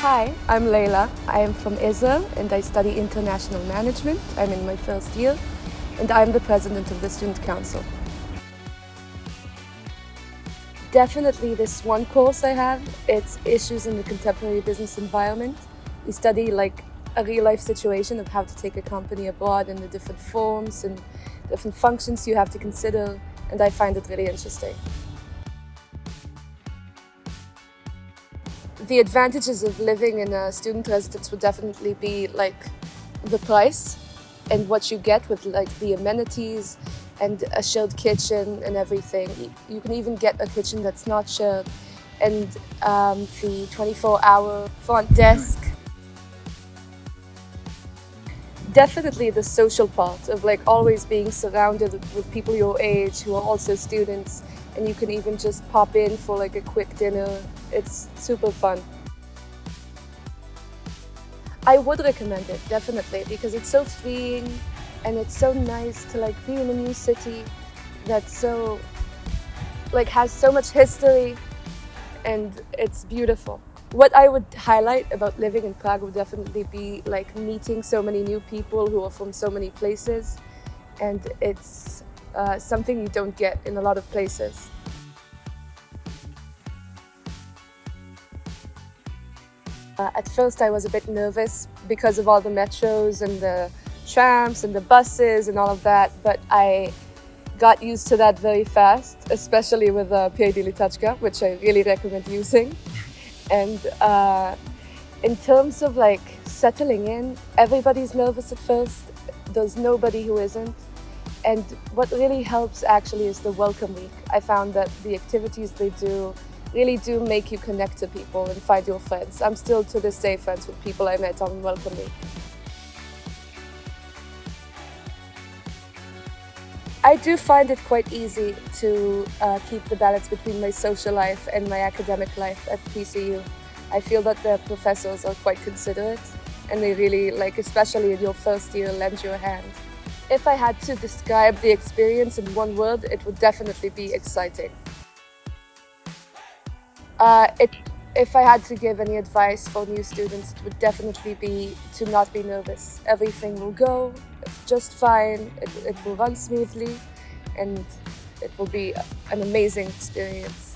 Hi, I'm Leila. I am from Israel and I study international management. I'm in my first year and I'm the president of the Student Council. Definitely this one course I have, it's issues in the contemporary business environment. We study like a real life situation of how to take a company abroad and the different forms and different functions you have to consider and I find it really interesting. The advantages of living in a student residence would definitely be like the price and what you get with like the amenities and a shared kitchen and everything. You can even get a kitchen that's not shared and um, the 24-hour front desk. Definitely the social part of like always being surrounded with people your age who are also students and you can even just pop in for like a quick dinner. It's super fun. I would recommend it, definitely, because it's so freeing and it's so nice to like be in a new city that's so, like has so much history and it's beautiful. What I would highlight about living in Prague would definitely be like meeting so many new people who are from so many places and it's uh, something you don't get in a lot of places. Uh, at first I was a bit nervous because of all the metros and the trams and the buses and all of that, but I got used to that very fast, especially with uh, PID Lítačka, which I really recommend using. And uh, in terms of like settling in, everybody's nervous at first. There's nobody who isn't. And what really helps actually is the welcome week. I found that the activities they do really do make you connect to people and find your friends. I'm still to this day friends with people I met on welcome week. I do find it quite easy to uh, keep the balance between my social life and my academic life at PCU. I feel that the professors are quite considerate and they really, like especially in your first year, lend you a hand. If I had to describe the experience in one word, it would definitely be exciting. Uh, it, if I had to give any advice for new students, it would definitely be to not be nervous. Everything will go just fine, it, it will run smoothly, and it will be an amazing experience.